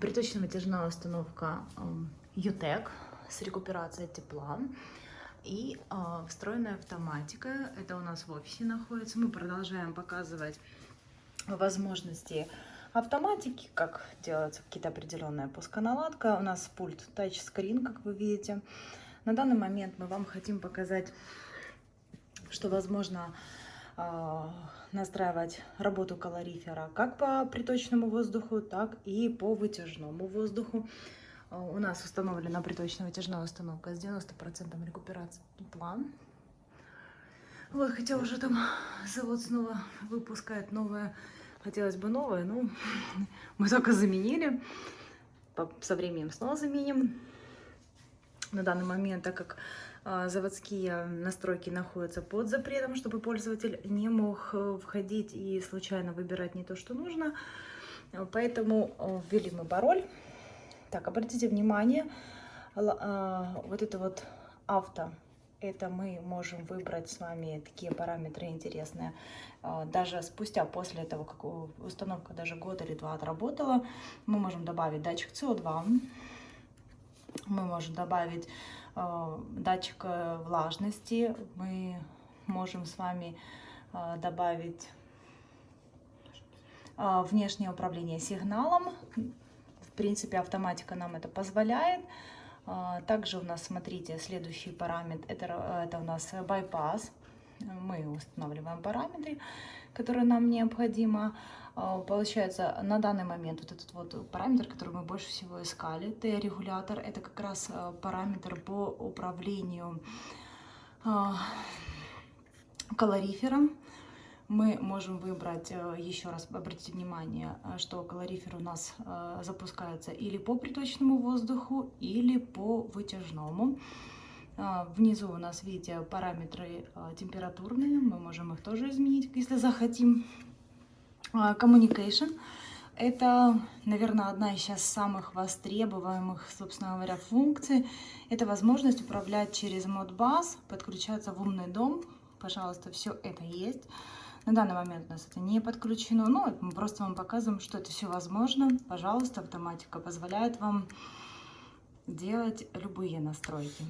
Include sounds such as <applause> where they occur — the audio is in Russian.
Приточно-вытяжная установка UTEC с рекуперацией тепла и а, встроенная автоматика. Это у нас в офисе находится. Мы продолжаем показывать возможности автоматики, как делается какие-то определенная пусконаладка. У нас пульт тачскрин, как вы видите. На данный момент мы вам хотим показать, что возможно настраивать работу калорифера как по приточному воздуху, так и по вытяжному воздуху. А, у нас установлена приточно-вытяжная установка с 90% рекуперации тепла. Вот, хотя уже там завод снова выпускает новое, хотелось бы новое, но <laughs> мы только заменили. Со временем снова заменим. На данный момент, так как а, заводские настройки находятся под запретом, чтобы пользователь не мог э, входить и случайно выбирать не то, что нужно. Поэтому э, ввели мы пароль. Так, обратите внимание, а, вот это вот авто, это мы можем выбрать с вами такие параметры интересные. А, даже спустя, после этого, как установка даже год или два отработала, мы можем добавить датчик СО2, мы можем добавить э, датчик э, влажности. Мы можем с вами э, добавить э, внешнее управление сигналом. В принципе, автоматика нам это позволяет. Э, также у нас, смотрите, следующий параметр, это, это у нас байпас. Мы устанавливаем параметры, которые нам необходимо. А, получается, на данный момент вот этот вот параметр, который мы больше всего искали, Т-регулятор, это как раз а, параметр по управлению а, калорифером. Мы можем выбрать, еще раз обратите внимание, что калорифер у нас запускается или по приточному воздуху, или по вытяжному. Внизу у нас, видите, параметры температурные, мы можем их тоже изменить, если захотим. А, communication. Это, наверное, одна из сейчас самых востребуемых, собственно говоря, функций. Это возможность управлять через Modbus, подключаться в умный дом. Пожалуйста, все это есть. На данный момент у нас это не подключено, но мы просто вам показываем, что это все возможно. Пожалуйста, автоматика позволяет вам делать любые настройки.